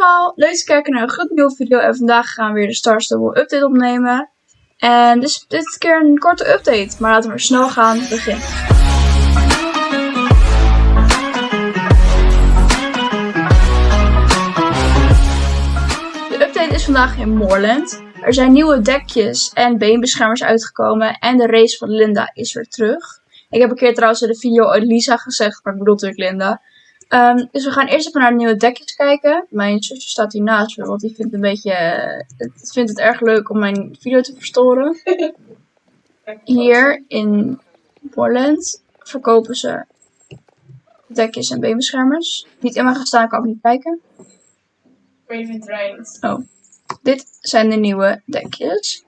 allemaal, leuk te kijken naar een goed nieuwe video en vandaag gaan we weer de Star Stable update opnemen. En dus dit keer een korte update, maar laten we snel gaan beginnen. De update is vandaag in Moorland. Er zijn nieuwe dekjes en beenbeschermers uitgekomen en de race van Linda is weer terug. Ik heb een keer trouwens in de video Lisa gezegd, maar ik bedoel natuurlijk Linda. Um, dus we gaan eerst even naar de nieuwe dekjes kijken. Mijn zusje staat hier naast me, want die vindt, een beetje, het, vindt het erg leuk om mijn video te verstoren. Hier in Borland verkopen ze dekjes en beenbeschermers. Niet in mijn gestaan, kan ik niet kijken. Raven Oh. Dit zijn de nieuwe dekjes.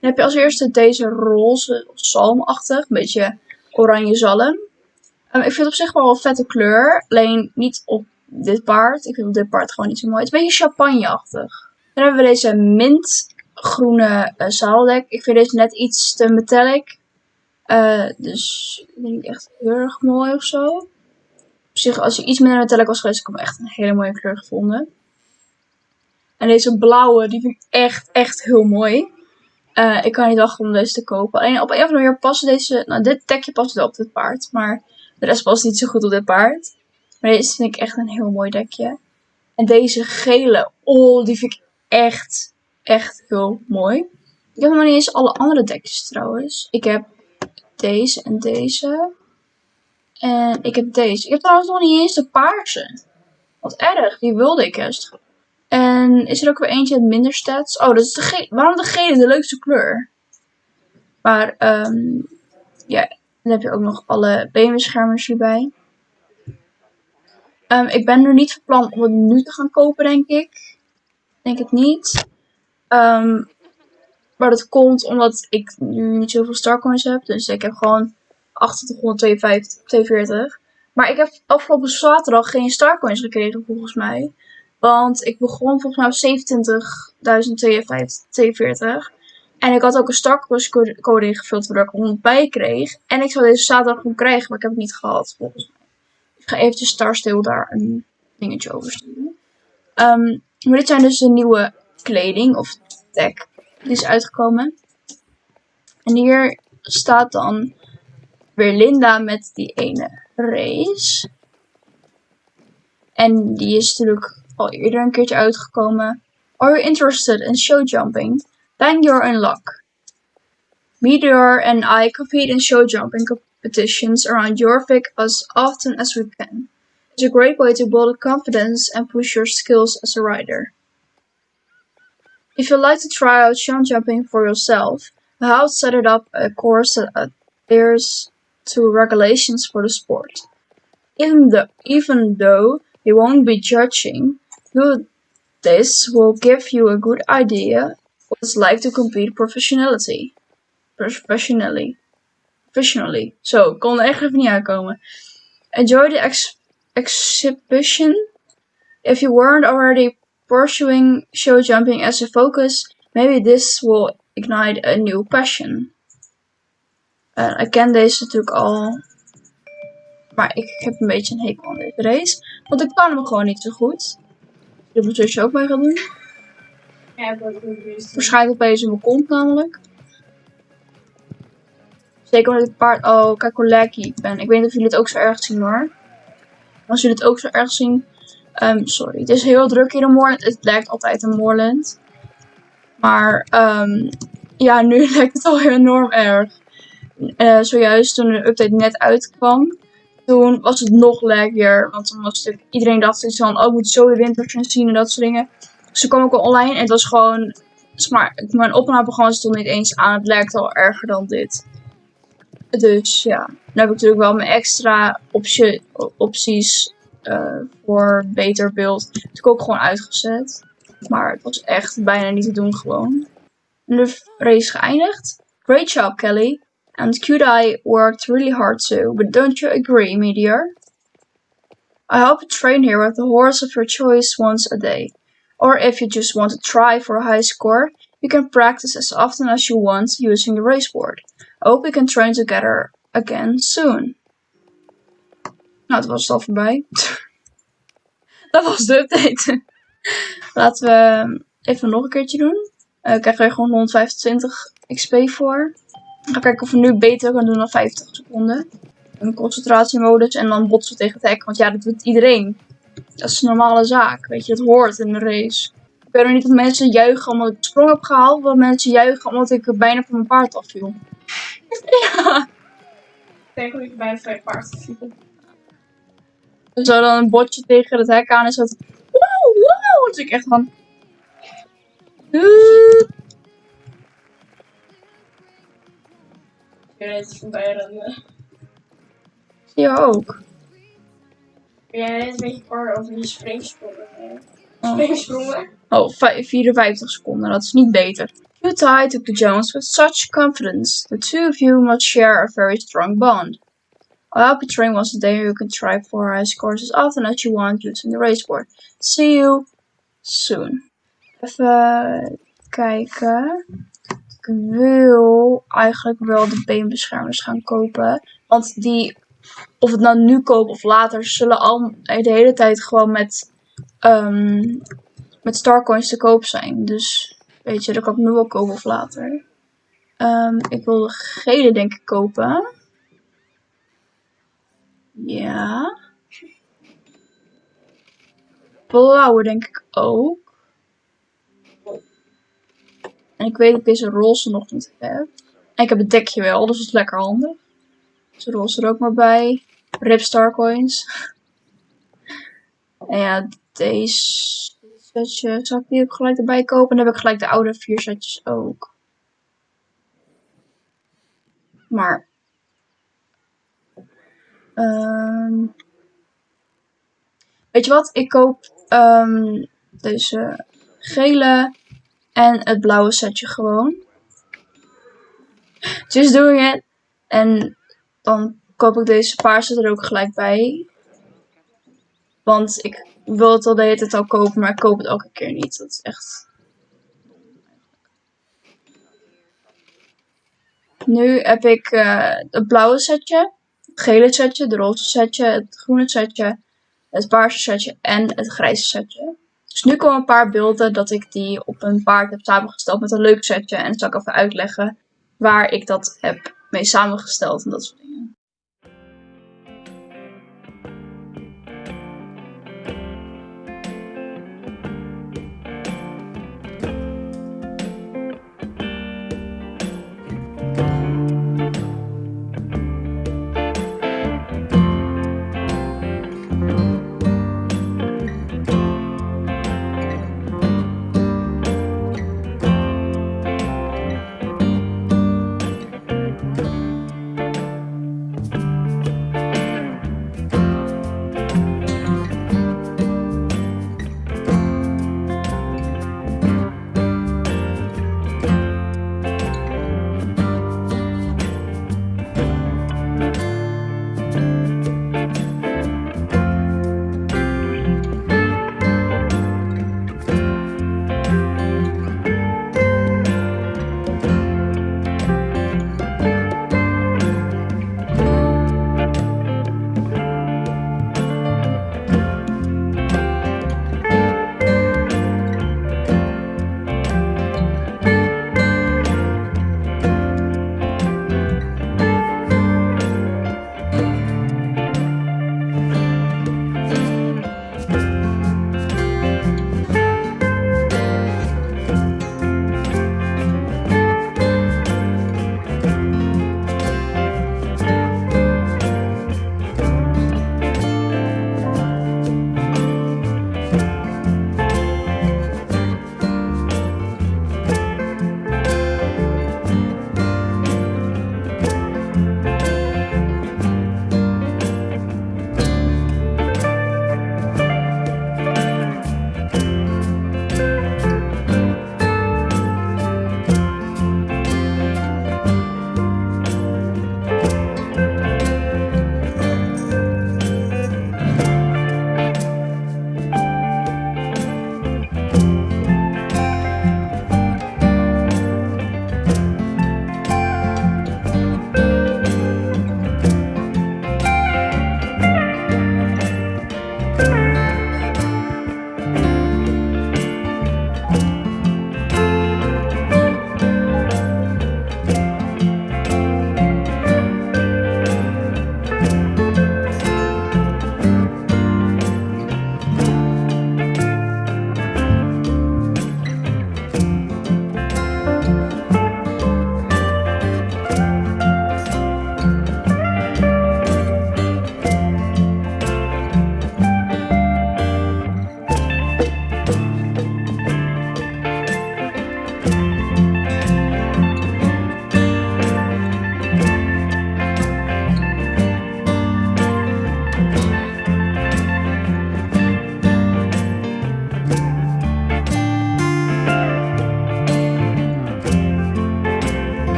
Dan heb je als eerste deze roze zalmachtig, een beetje oranje zalm. Um, ik vind het op zich wel een vette kleur. Alleen niet op dit paard. Ik vind op dit paard gewoon niet zo mooi. Het is een beetje champagneachtig. Dan hebben we deze mintgroene uh, zaaldek. Ik vind deze net iets te metallic. Uh, dus ik echt heel erg mooi of zo. Op zich, als je iets minder metallic was geweest, had ik hem echt een hele mooie kleur gevonden. En deze blauwe, die vind ik echt, echt heel mooi. Uh, ik kan niet wachten om deze te kopen. Alleen op een of andere manier passen deze... Nou, dit dekje past wel op dit paard. Maar de rest past niet zo goed op dit paard. Maar deze vind ik echt een heel mooi dekje. En deze gele, oh, die vind ik echt, echt heel mooi. Ik heb nog niet eens alle andere dekjes trouwens. Ik heb deze en deze. En ik heb deze. Ik heb trouwens nog niet eens de paarse. Wat erg, die wilde ik juist. En is er ook weer eentje met minder stats? Oh, dat is de gele. Waarom de gele de leukste kleur? Maar, um, ja, dan heb je ook nog alle beenbeschermers hierbij. Um, ik ben er niet van plan om het nu te gaan kopen, denk ik. Denk het niet. Um, maar dat komt omdat ik nu niet zoveel starcoins heb. Dus ik heb gewoon 2842. Maar ik heb afgelopen zaterdag geen starcoins gekregen, volgens mij. Want ik begon volgens mij op 27.042. En ik had ook een Starcoins code ingevuld waardoor ik 100 bij kreeg. En ik zou deze zaterdag gewoon krijgen, maar ik heb het niet gehad volgens mij. Ik ga eventjes Starstil daar een dingetje over sturen. Um, maar dit zijn dus de nieuwe kleding of tech die is uitgekomen. En hier staat dan weer Linda met die ene race. En die is natuurlijk al eerder een keertje uitgekomen. Are you interested in show jumping? Then you're in luck. Meteor and I compete in show jumping competitions around Jorvik as often as we can. It's a great way to build confidence and push your skills as a rider. If you'd like to try out show jumping for yourself, house set it up a course that adheres to regulations for the sport. Even though, even though they won't be judging, you, this will give you a good idea what it's like to compete professionally. Professionally. Professionally. Zo, kon er echt even niet uitkomen. Enjoy the ex exhibition. If you weren't already pursuing show jumping as a focus, maybe this will ignite a new passion. Uh, ik ken deze natuurlijk al. Maar ik heb een beetje een hekel aan deze race. Want ik kan hem gewoon niet zo goed. De zusje ook mee gaan doen. Waarschijnlijk opeens in mijn kont namelijk. Zeker met het paard. Oh, kijk hoe lekker ik ben. Ik weet niet of jullie het ook zo erg zien hoor. Als jullie het ook zo erg zien. Um, sorry. Het is heel druk hier in Moorland. Het lijkt altijd een Moorland. Maar um, ja, nu lijkt het al enorm erg. Uh, zojuist toen de update net uitkwam. Toen was het nog lekkerder. Want toen was iedereen dacht iets van, oh, ik moet zo de wintertjes zien en dat soort dingen. Toen kwam ik al online en het was gewoon, maar mijn opnameprogramma stond niet eens aan. Het lijkt al erger dan dit. Dus ja, dan heb ik natuurlijk wel mijn extra optie, opties uh, voor beter beeld. Dat heb ik ook gewoon uitgezet. Maar het was echt bijna niet te doen gewoon. En de race geëindigd. Great job Kelly. And Eye worked really hard too, but don't you agree, Meteor? I hope you train here with the horse of your choice once a day. Or if you just want to try for a high score, you can practice as often as you want using the raceboard. I hope we can train together again soon. Nou, het was al voorbij. dat was de update. Laten we even nog een keertje doen. Eh krijgen we gewoon 125 XP voor. Ga kijken of we nu beter kunnen doen dan 50 seconden. Een concentratiemodus en dan botsen tegen het hek. Want ja, dat doet iedereen. Dat is een normale zaak. Weet je, dat hoort in de race. Ik weet nog niet dat mensen juichen omdat ik de sprong heb gehaald. Of dat mensen juichen omdat ik bijna van mijn paard afviel. ja. Ik denk dat ik bij het paard viel. Zo dan een botje tegen het hek aan is dat. Wow, wow. Dus ik echt van. "Doei." Ik weet het rennen. Zie je ook. Jij net een beetje over die springsprongen? Oh. Springsprongen? Oh, vij- 54 seconden, dat is niet beter. You tie to Jones with such confidence. The two of you must share a very strong bond. I'll help you train once a day. You can try for high scores as often as you want using the raceboard. See you soon. Even kijken. Ik wil eigenlijk wel de beenbeschermers gaan kopen. Want die, of het nou nu koop of later, zullen al de hele tijd gewoon met ehm, met Starcoins te koop zijn. Dus weet je, dat kan ik nu wel kopen of later. Ehm, ik wil de gele denk ik kopen. Ja. Blauwe denk ik ook. En ik weet dat ik deze roze nog niet heb. En ik heb het dekje wel, dus dat is lekker handig. Roze er ook maar bij. Rip Starcoins. en ja, deze setje. Zal ik die ook gelijk erbij kopen? Dan heb ik gelijk de oude vier setjes ook. Maar. ehm, weet je wat? Ik koop ehm, deze gele en het blauwe setje gewoon. Just doing it. En dan koop ik deze paarse er ook gelijk bij. Want ik wil het al de hele tijd al kopen, maar ik koop het elke keer niet. Dat is echt. Nu heb ik eh, het blauwe setje, het gele setje, de roze setje, het groene setje, het paarse setje en het grijze setje. Dus nu komen een paar beelden dat ik die op een paard heb samengesteld met een leuk setje. En dan zal ik even uitleggen waar ik dat heb mee samengesteld en dat soort dingen.